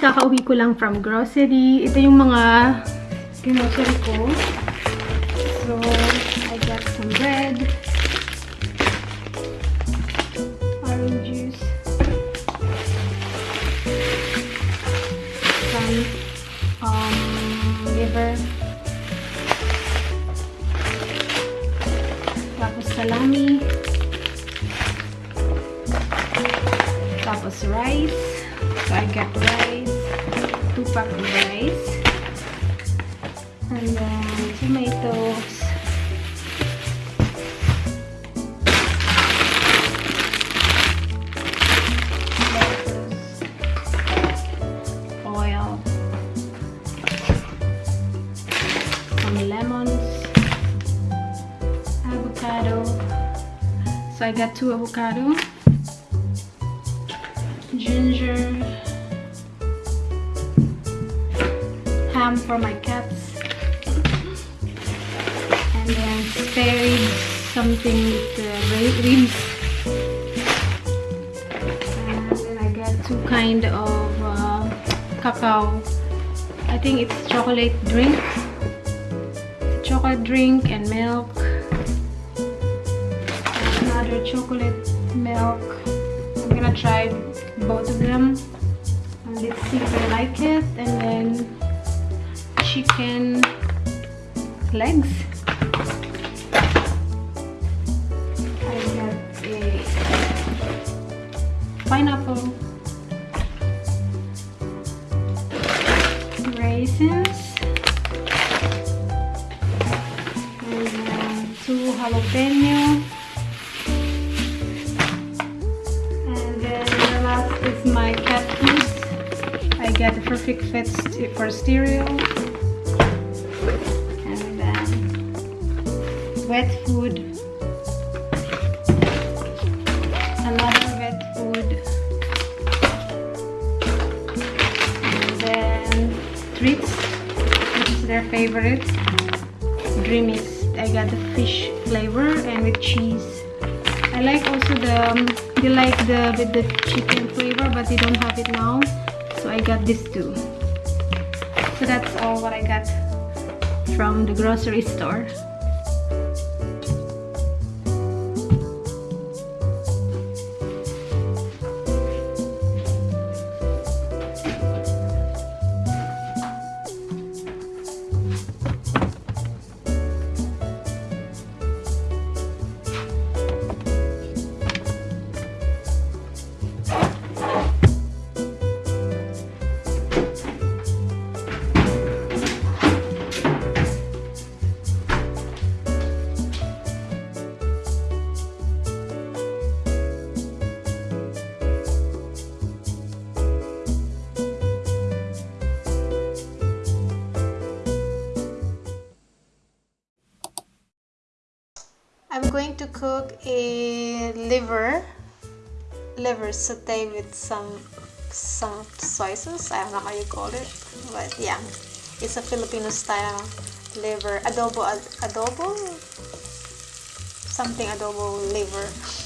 kakauwi ko lang from grocery. Ito yung mga grocery ko. So, I got some bread. Orange juice. Some um, liver. Tapos salami. Tapos rice. So I got rice. Pack of rice. And um, then tomatoes. Oil. Some lemons. Avocado. So I got two avocado something with the ribs. And then I got two kind of uh, cacao. I think it's chocolate drink. Chocolate drink and milk. Another chocolate milk. I'm gonna try both of them and let's see if I like it and then chicken legs treats, which is their favorite. Dreamies. I got the fish flavor and with cheese. I like also the um, they like the with the chicken flavor but they don't have it now so I got this too so that's all what I got from the grocery store to cook a liver liver saute with some some soy sauce. I don't know how you call it, but yeah, it's a Filipino style liver adobo ad, adobo something adobo liver.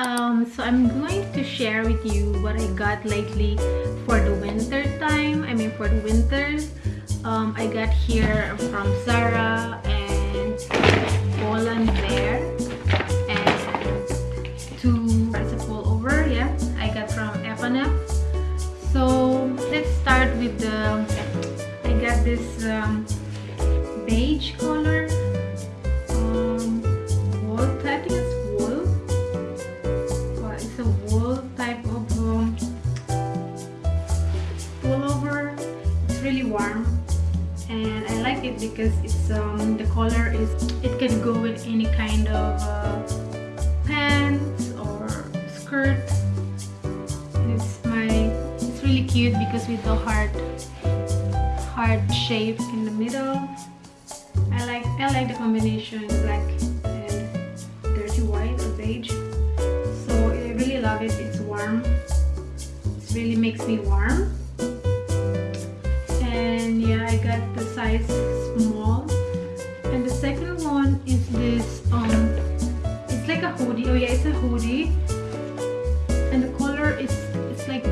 um, so I'm going to share with you what I got lately for the winter time I mean for the winters. Um, I got here from Zara and Poland Bear and two a pullover yeah I got from F&F so let's start with the I got this um, beige color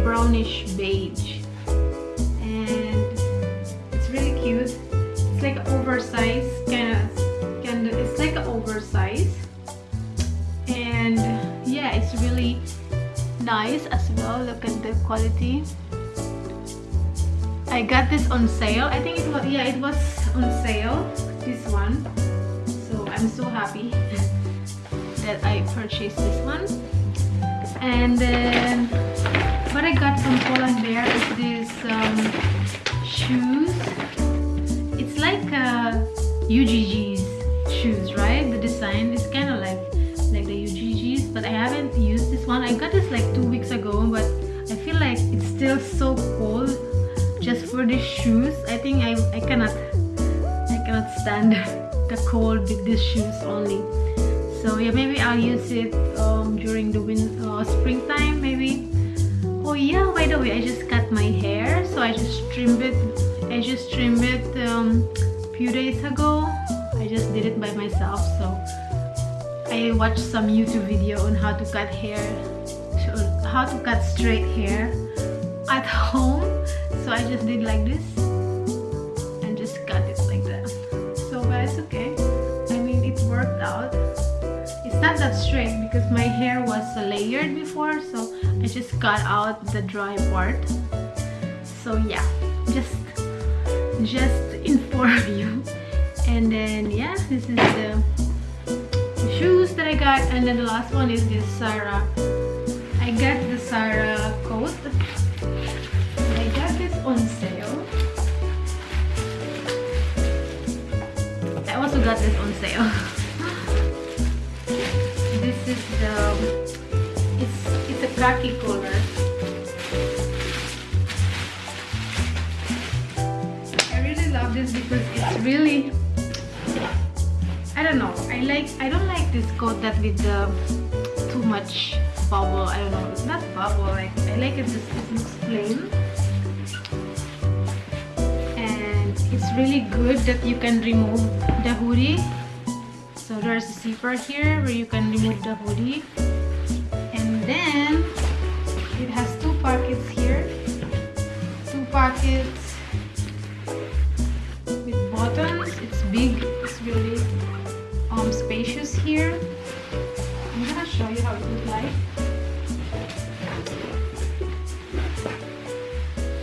brownish beige. And it's really cute. It's like oversized kind of kind of it's like oversized. And yeah it's really nice as well. Look at the quality. I got this on sale. I think it was yeah it was on sale this one. So I'm so happy that I purchased this one. And then what I got from Pull&Bear is this um, shoes. It's like uh, UGG's shoes right? The design is kind of like like the UGG's but I haven't used this one. I got this like two weeks ago but I feel like it's still so cold just for these shoes. I think I, I cannot I cannot stand the cold with these shoes only. So yeah maybe I'll use it um, during the win uh, springtime maybe oh yeah by the way I just cut my hair so I just trimmed it I just trimmed it um, few days ago. I just did it by myself so I watched some YouTube video on how to cut hair how to cut straight hair at home. So I just did like this and just cut it like that. So but it's okay. I mean it worked out. It's not that straight because my hair was layered before so I just cut out the dry part. So yeah. Just just inform you. And then yeah this is the shoes that I got. And then the last one is this Zara I got the Zara coat. I got this on sale. I also got this on sale. this is the it's it's a khaki color. I really love this because it's really I don't know. I like I don't like this coat that with the too much bubble. I don't know. It's not bubble. Like I like it just it looks plain. And it's really good that you can remove the hoodie so there's a zipper here where you can remove the hoodie then it has two pockets here two pockets with buttons. It's big it's really um spacious here. I'm gonna show you how it looks like.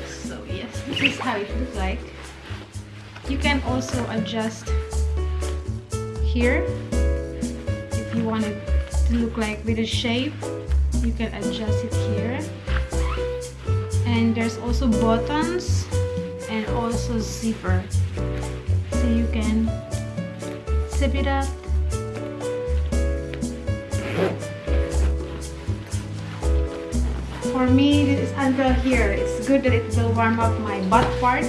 So yes this is how it looks like. You can also adjust here if you want it to look like with a shape you can adjust it here. And there's also buttons and also zipper. So you can zip it up. For me this is until here. It's good that it will warm up my butt part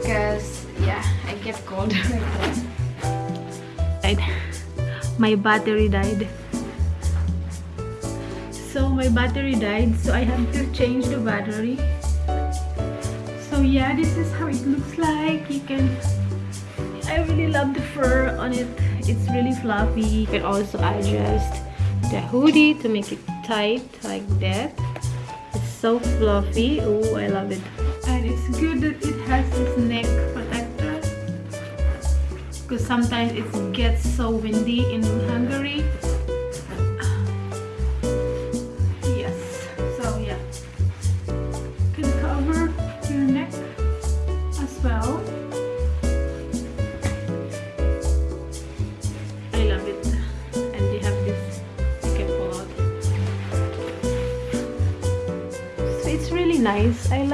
because yeah I get cold. My battery died so my battery died so I have to change the battery. So yeah this is how it looks like. You can I really love the fur on it. It's really fluffy. You can also adjust the hoodie to make it tight like that. It's so fluffy. Oh i love it. And it's good that it has this neck protector because sometimes it gets so windy in hungary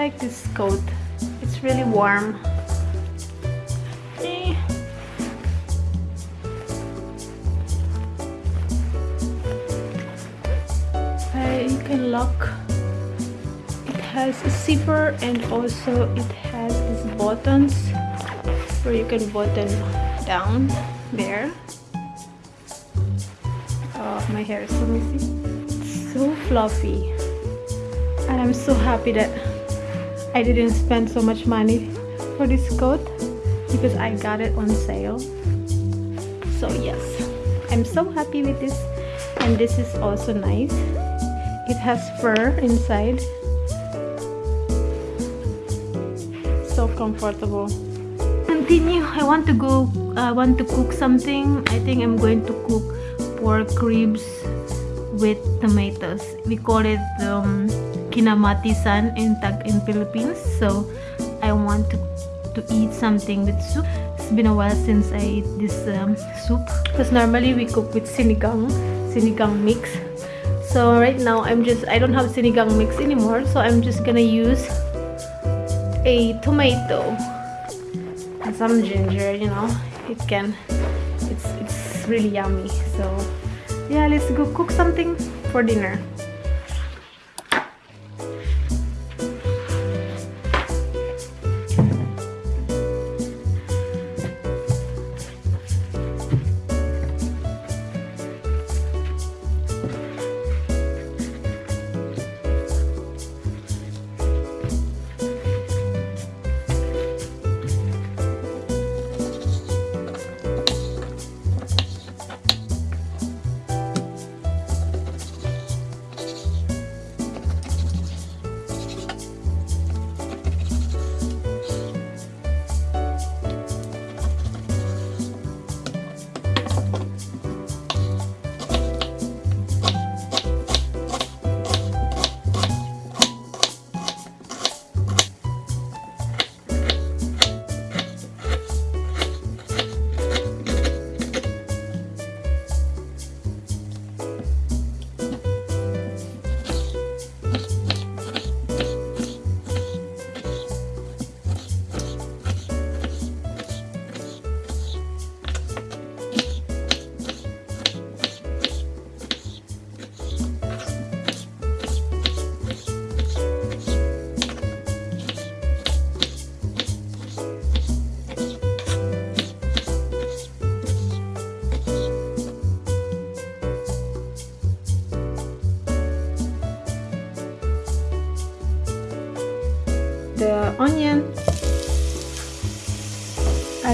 like this coat. It's really warm. Uh, you can lock. It has a zipper and also it has these buttons where you can button down there. Oh, my hair is so messy. It's so fluffy and I'm so happy that I didn't spend so much money for this coat because I got it on sale. So yes I'm so happy with this and this is also nice. It has fur inside. So comfortable. Continue I want to go I want to cook something. I think I'm going to cook pork ribs with tomatoes. We call it um, kinamatisan in Tag in Philippines. So I want to to eat something with soup. It's been a while since I ate this um, soup because normally we cook with sinigang, sinigang mix. So right now I'm just I don't have sinigang mix anymore, so I'm just gonna use a tomato and some ginger. You know, it can it's it's really yummy. So yeah, let's go cook something for dinner.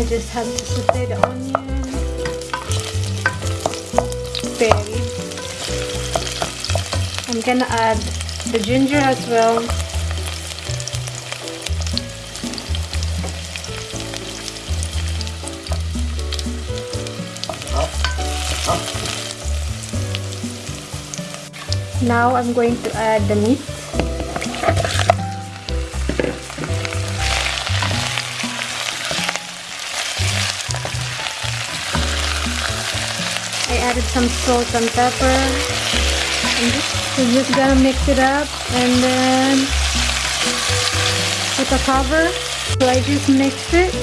Just have to saute the onion very I'm gonna add the ginger as well. Now I'm going to add the meat some salt and pepper. And we're just gonna mix it up and then put a cover. So I just mixed it.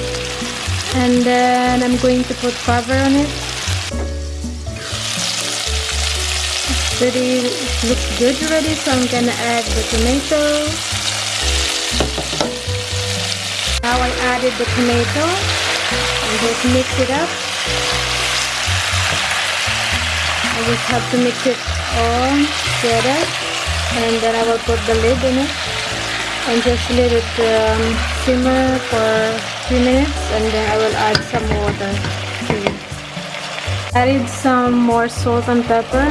And then I'm going to put cover on it. It's pretty it looks good already so I'm gonna add the tomato. Now I added the tomato and just mix it up I just have to mix it all together and then I will put the lid in it and just let it um, simmer for 3 minutes and then I will add some water to it. Added some more salt and pepper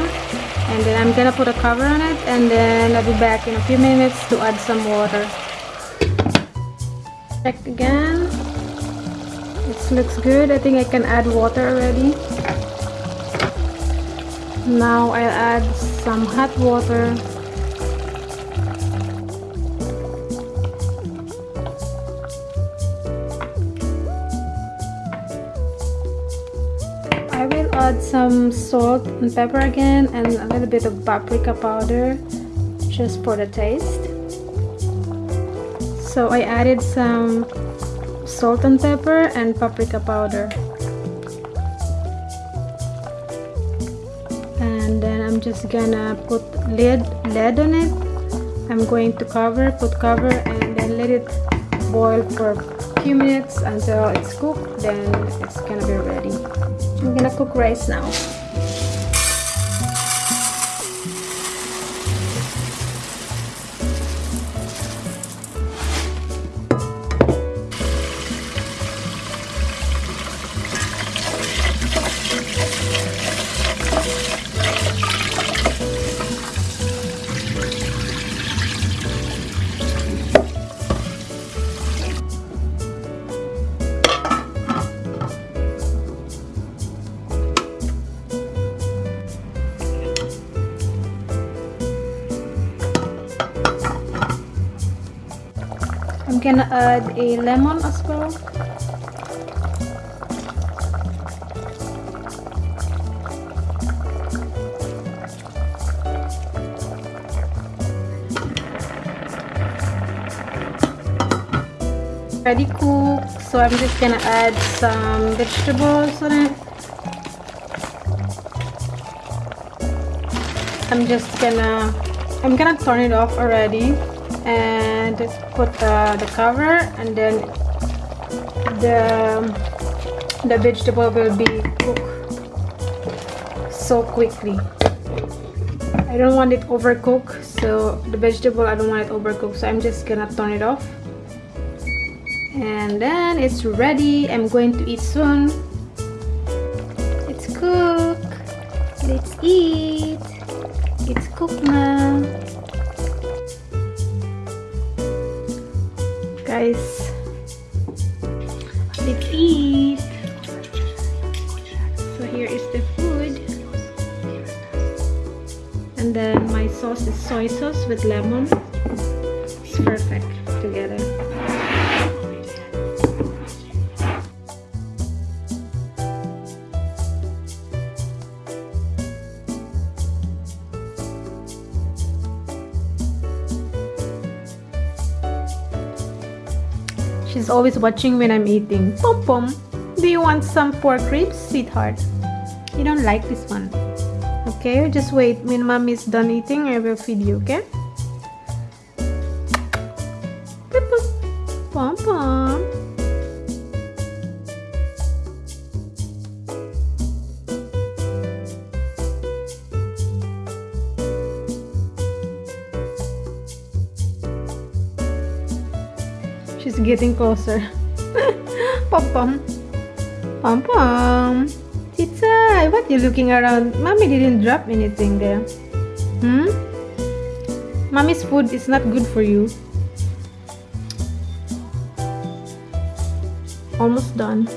and then I'm gonna put a cover on it and then I'll be back in a few minutes to add some water. Check again. It looks good. I think I can add water already now I'll add some hot water. I will add some salt and pepper again and a little bit of paprika powder just for the taste. So I added some salt and pepper and paprika powder I'm just gonna put lid lid on it. I'm going to cover put cover and then let it boil for a few minutes until it's cooked. Then it's gonna be ready. I'm gonna cook rice now add a lemon as well. Ready cooked so I'm just gonna add some vegetables on it. I'm just gonna I'm gonna turn it off already and put the cover and then the the vegetable will be cooked so quickly. I don't want it overcooked so the vegetable I don't want it overcooked so I'm just gonna turn it off. And then it's ready. I'm going to eat soon. It's cooked. Let's eat. It's cooked now guys. Let's eat so here is the food. And then my sauce is soy sauce with lemon. It's perfect always watching when I'm eating. Pom Pom, do you want some pork ribs, sweetheart? You don't like this one. Okay, just wait. When mom is done eating, I will feed you, okay? Pom Pom. Getting closer. pom pom. Pom pom. Tita, what you looking around? Mommy didn't drop anything there. Hmm? Mommy's food is not good for you. Almost done.